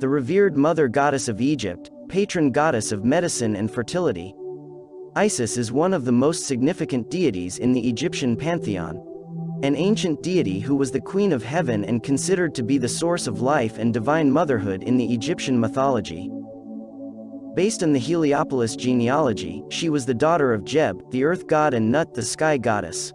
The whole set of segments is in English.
the revered mother goddess of Egypt, patron goddess of medicine and fertility. Isis is one of the most significant deities in the Egyptian pantheon. An ancient deity who was the queen of heaven and considered to be the source of life and divine motherhood in the Egyptian mythology. Based on the Heliopolis genealogy, she was the daughter of Geb, the earth god and Nut the sky goddess.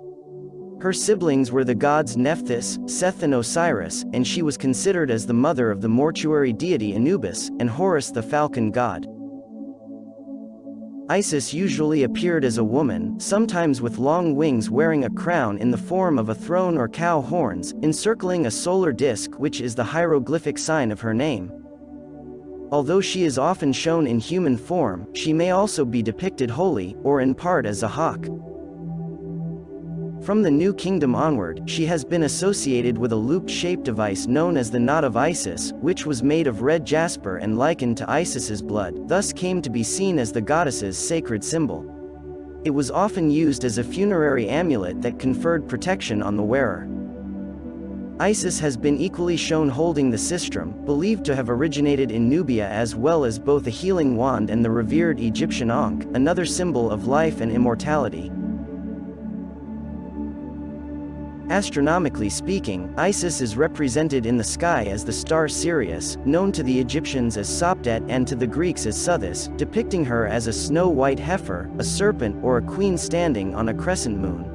Her siblings were the gods Nephthys, Seth and Osiris, and she was considered as the mother of the mortuary deity Anubis, and Horus the falcon god. Isis usually appeared as a woman, sometimes with long wings wearing a crown in the form of a throne or cow horns, encircling a solar disk which is the hieroglyphic sign of her name. Although she is often shown in human form, she may also be depicted wholly, or in part as a hawk. From the New Kingdom onward, she has been associated with a loop-shaped device known as the Knot of Isis, which was made of red jasper and likened to Isis's blood, thus came to be seen as the goddess's sacred symbol. It was often used as a funerary amulet that conferred protection on the wearer. Isis has been equally shown holding the sistrum, believed to have originated in Nubia as well as both a healing wand and the revered Egyptian Ankh, another symbol of life and immortality. Astronomically speaking, Isis is represented in the sky as the star Sirius, known to the Egyptians as Sopdet and to the Greeks as Sothis, depicting her as a snow-white heifer, a serpent or a queen standing on a crescent moon.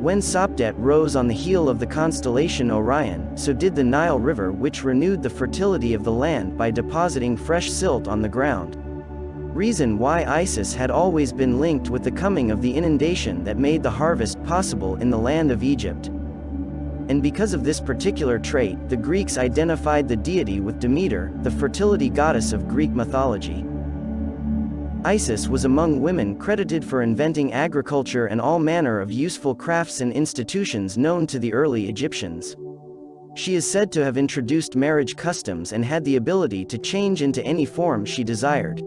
When Sopdet rose on the heel of the constellation Orion, so did the Nile River which renewed the fertility of the land by depositing fresh silt on the ground. Reason why Isis had always been linked with the coming of the inundation that made the harvest possible in the land of Egypt. And because of this particular trait, the Greeks identified the deity with Demeter, the fertility goddess of Greek mythology. Isis was among women credited for inventing agriculture and all manner of useful crafts and institutions known to the early Egyptians. She is said to have introduced marriage customs and had the ability to change into any form she desired.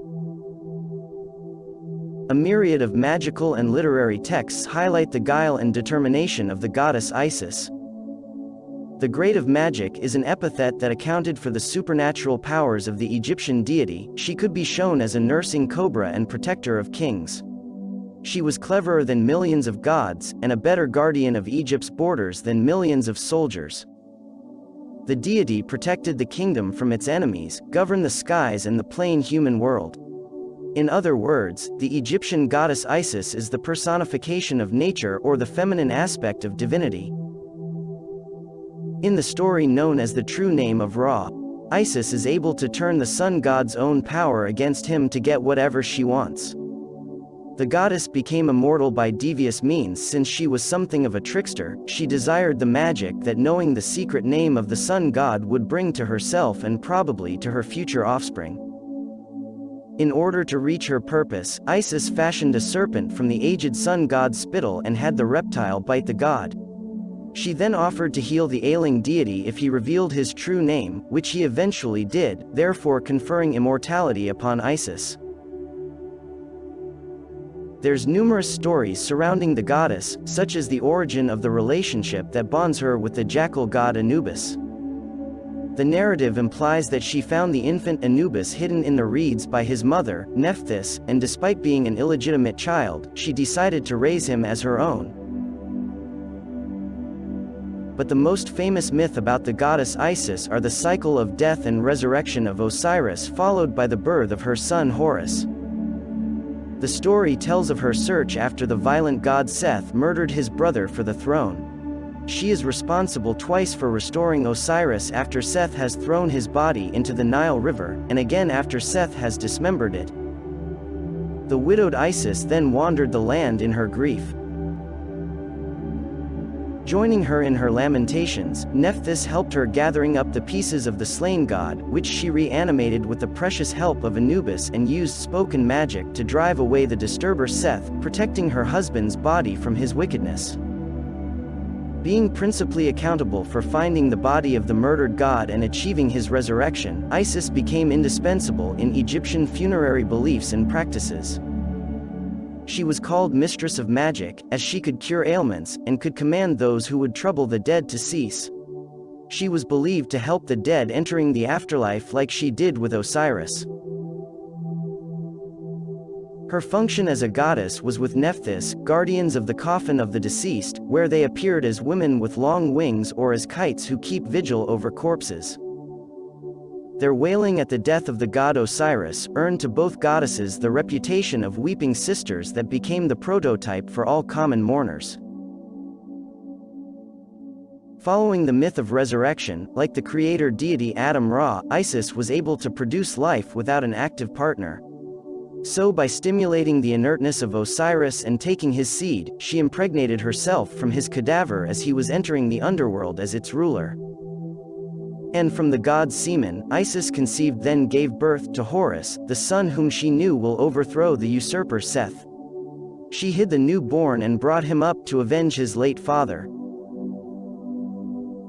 A myriad of magical and literary texts highlight the guile and determination of the goddess Isis. The Great of Magic is an epithet that accounted for the supernatural powers of the Egyptian deity, she could be shown as a nursing cobra and protector of kings. She was cleverer than millions of gods, and a better guardian of Egypt's borders than millions of soldiers. The deity protected the kingdom from its enemies, governed the skies and the plain human world. In other words, the Egyptian goddess Isis is the personification of nature or the feminine aspect of divinity. In the story known as the true name of Ra, Isis is able to turn the sun god's own power against him to get whatever she wants. The goddess became immortal by devious means since she was something of a trickster, she desired the magic that knowing the secret name of the sun god would bring to herself and probably to her future offspring. In order to reach her purpose, Isis fashioned a serpent from the aged sun god's spittle and had the reptile bite the god. She then offered to heal the ailing deity if he revealed his true name, which he eventually did, therefore conferring immortality upon Isis. There's numerous stories surrounding the goddess, such as the origin of the relationship that bonds her with the jackal god Anubis. The narrative implies that she found the infant Anubis hidden in the reeds by his mother, Nephthys, and despite being an illegitimate child, she decided to raise him as her own, but the most famous myth about the goddess Isis are the cycle of death and resurrection of Osiris followed by the birth of her son Horus. The story tells of her search after the violent god Seth murdered his brother for the throne. She is responsible twice for restoring Osiris after Seth has thrown his body into the Nile River, and again after Seth has dismembered it. The widowed Isis then wandered the land in her grief. Joining her in her lamentations, Nephthys helped her gathering up the pieces of the slain god, which she reanimated with the precious help of Anubis and used spoken magic to drive away the disturber Seth, protecting her husband's body from his wickedness. Being principally accountable for finding the body of the murdered god and achieving his resurrection, Isis became indispensable in Egyptian funerary beliefs and practices. She was called Mistress of Magic, as she could cure ailments, and could command those who would trouble the dead to cease. she was believed to help the dead entering the afterlife like she did with Osiris. Her function as a goddess was with Nephthys, guardians of the coffin of the deceased, where they appeared as women with long wings or as kites who keep vigil over corpses. Their wailing at the death of the god Osiris earned to both goddesses the reputation of weeping sisters that became the prototype for all common mourners. Following the myth of resurrection, like the creator deity Atum Ra, Isis was able to produce life without an active partner. So by stimulating the inertness of Osiris and taking his seed, she impregnated herself from his cadaver as he was entering the underworld as its ruler. And from the god's semen, Isis conceived then gave birth to Horus, the son whom she knew will overthrow the usurper Seth. She hid the newborn and brought him up to avenge his late father,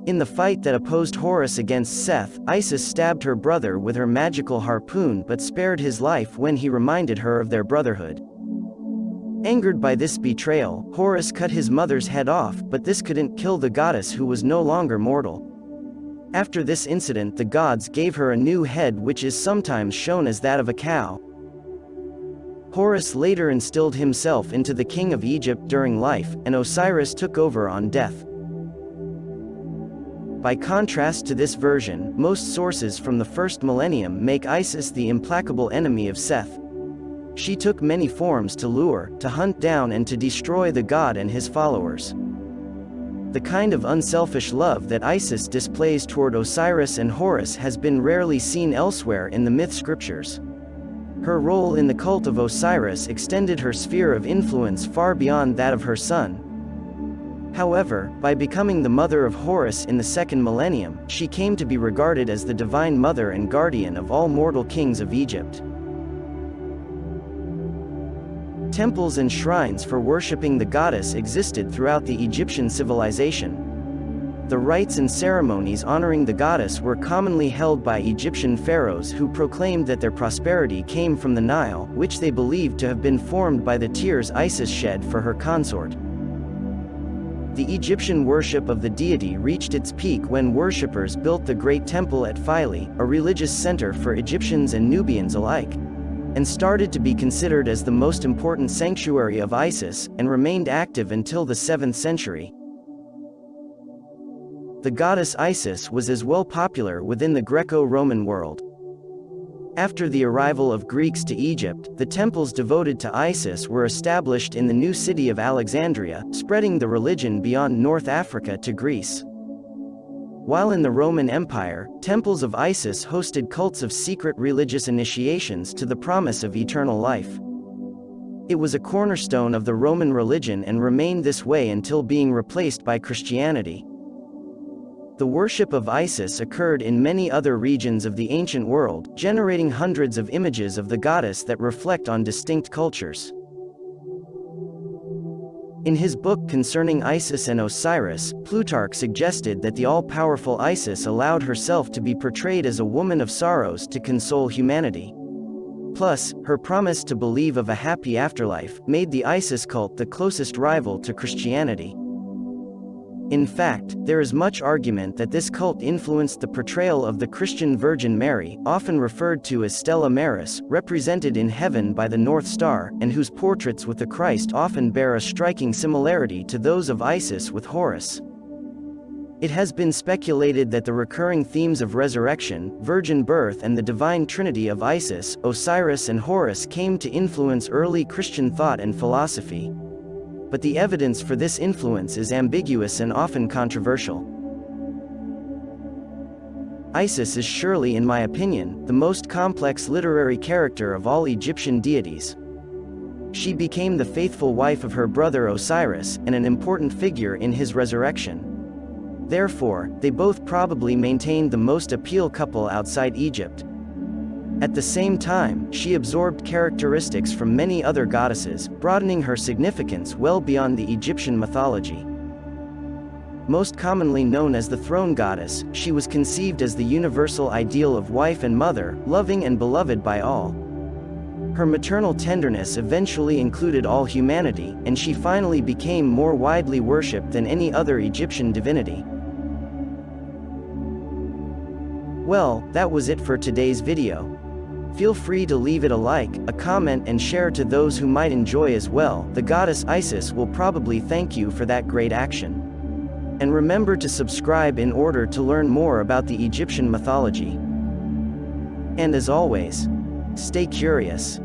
in the fight that opposed Horus against Seth, Isis stabbed her brother with her magical harpoon but spared his life when he reminded her of their brotherhood. Angered by this betrayal, Horus cut his mother's head off but this couldn't kill the goddess who was no longer mortal. After this incident the gods gave her a new head which is sometimes shown as that of a cow. Horus later instilled himself into the king of Egypt during life, and Osiris took over on death. By contrast to this version, most sources from the first millennium make Isis the implacable enemy of Seth. She took many forms to lure, to hunt down and to destroy the god and his followers. The kind of unselfish love that Isis displays toward Osiris and Horus has been rarely seen elsewhere in the myth scriptures. Her role in the cult of Osiris extended her sphere of influence far beyond that of her son, However, by becoming the mother of Horus in the second millennium, she came to be regarded as the divine mother and guardian of all mortal kings of Egypt. Temples and shrines for worshipping the goddess existed throughout the Egyptian civilization. The rites and ceremonies honoring the goddess were commonly held by Egyptian pharaohs who proclaimed that their prosperity came from the Nile, which they believed to have been formed by the tears Isis shed for her consort. The Egyptian worship of the deity reached its peak when worshippers built the Great Temple at Philae, a religious center for Egyptians and Nubians alike, and started to be considered as the most important sanctuary of Isis, and remained active until the 7th century. The goddess Isis was as well popular within the Greco-Roman world. After the arrival of Greeks to Egypt, the temples devoted to Isis were established in the new city of Alexandria, spreading the religion beyond North Africa to Greece. While in the Roman Empire, temples of Isis hosted cults of secret religious initiations to the promise of eternal life. It was a cornerstone of the Roman religion and remained this way until being replaced by Christianity. The worship of Isis occurred in many other regions of the ancient world, generating hundreds of images of the goddess that reflect on distinct cultures. In his book concerning Isis and Osiris, Plutarch suggested that the all-powerful Isis allowed herself to be portrayed as a woman of sorrows to console humanity. Plus, her promise to believe of a happy afterlife made the Isis cult the closest rival to Christianity. In fact, there is much argument that this cult influenced the portrayal of the Christian Virgin Mary, often referred to as Stella Maris, represented in heaven by the North Star, and whose portraits with the Christ often bear a striking similarity to those of Isis with Horus. It has been speculated that the recurring themes of resurrection, virgin birth and the divine trinity of Isis, Osiris and Horus came to influence early Christian thought and philosophy but the evidence for this influence is ambiguous and often controversial. Isis is surely in my opinion, the most complex literary character of all Egyptian deities. She became the faithful wife of her brother Osiris, and an important figure in his resurrection. Therefore, they both probably maintained the most appeal couple outside Egypt, at the same time, she absorbed characteristics from many other goddesses, broadening her significance well beyond the Egyptian mythology. Most commonly known as the throne goddess, she was conceived as the universal ideal of wife and mother, loving and beloved by all. Her maternal tenderness eventually included all humanity, and she finally became more widely worshipped than any other Egyptian divinity. Well, that was it for today's video. Feel free to leave it a like, a comment and share to those who might enjoy as well, the goddess Isis will probably thank you for that great action. And remember to subscribe in order to learn more about the Egyptian mythology. And as always, stay curious.